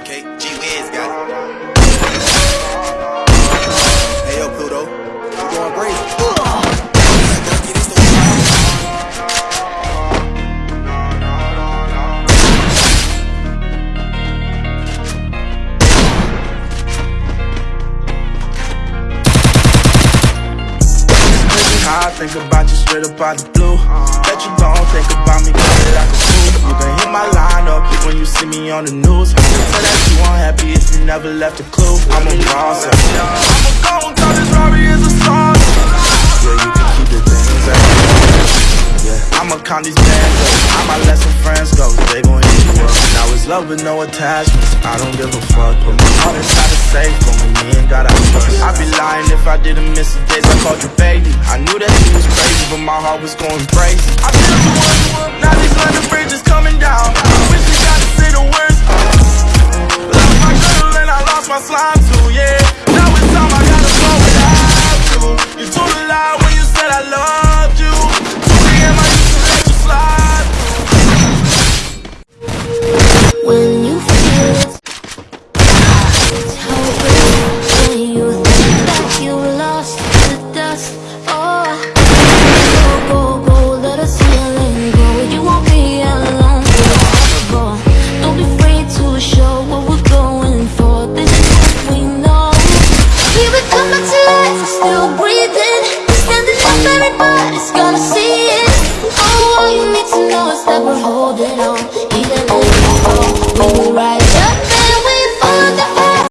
Okay, G Wiz got it. Hey yo, Pluto, going crazy. I think about you straight up out the blue. Bet you see me on the news. Tell that you unhappy if you never left a clue. I'm a boss, I'ma go and call this Robbie is a song. Yeah, you can keep the things that eh? yeah, I'ma count these bands up. I might let some friends go, they gon' hit you up. Now it's love with no attachments. I don't give a fuck. Put my heart inside the safe, but when me ain't got I trust. I'd be lying if I didn't miss the days I called you baby. I knew that you was crazy, but my heart was going crazy. time to, yeah. Now it's time I gotta go without you. You told a lie when you said I loved you. 2 a.m. I used to let you slide through? When you feel it's how When you think that you were lost the dust. Oh, go, go, go, let us heal and go. You won't be alone, Don't be afraid to show everybody's gonna see it. All you need to know is that we're holding on.